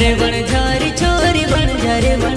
रे बन झारी छोरी बन झारे बन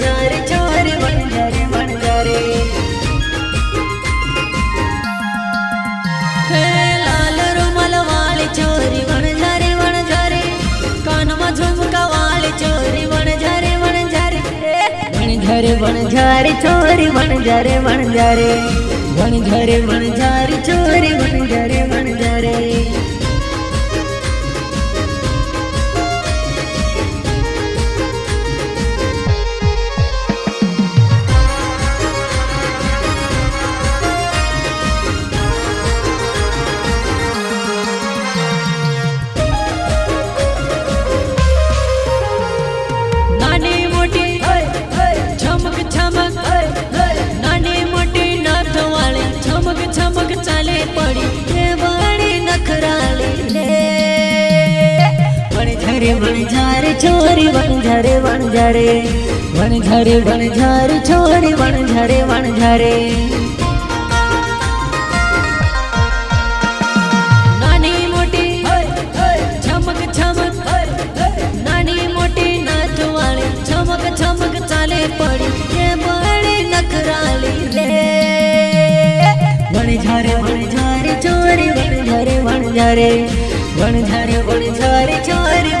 વણઝાર છોરી વણઝારે વણઝારે વણઝારે વણઝાર છોરી વણઝારે वणझार छोरी वणझारे वणझारे वणझारे वणझार छोरी वणझारे वणझारे નાની મોટી છમક છમક નાની મોટી નાચવાળી છમક છમક ચાલે પડી કે બળી નખરાલી રે વણઝારે વણઝારે ચોરી વણઝારે વણઝારે વણઝારે વણઝારે ચોરી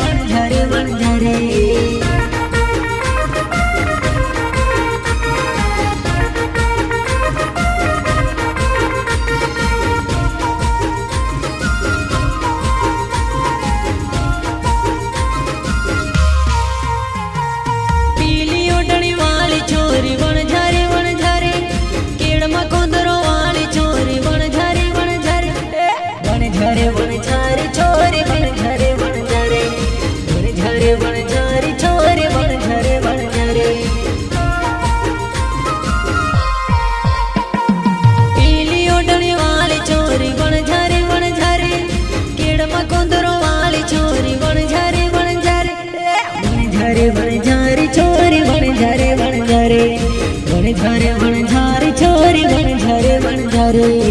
हरे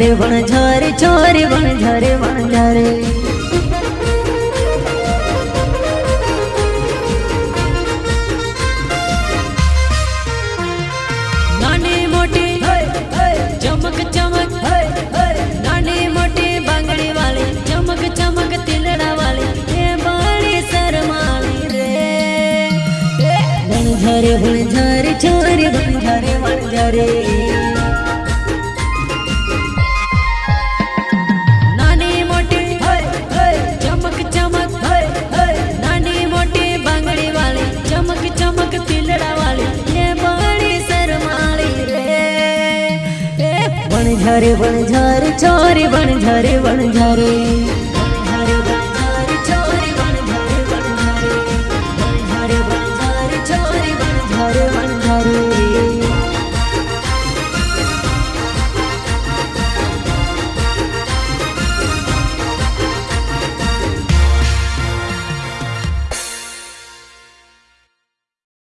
ઝરે વણ ઝરે ઝરે વણ ઝરે વણ ઝરે बनझरे बनझर छोरे बनझरे बनझरे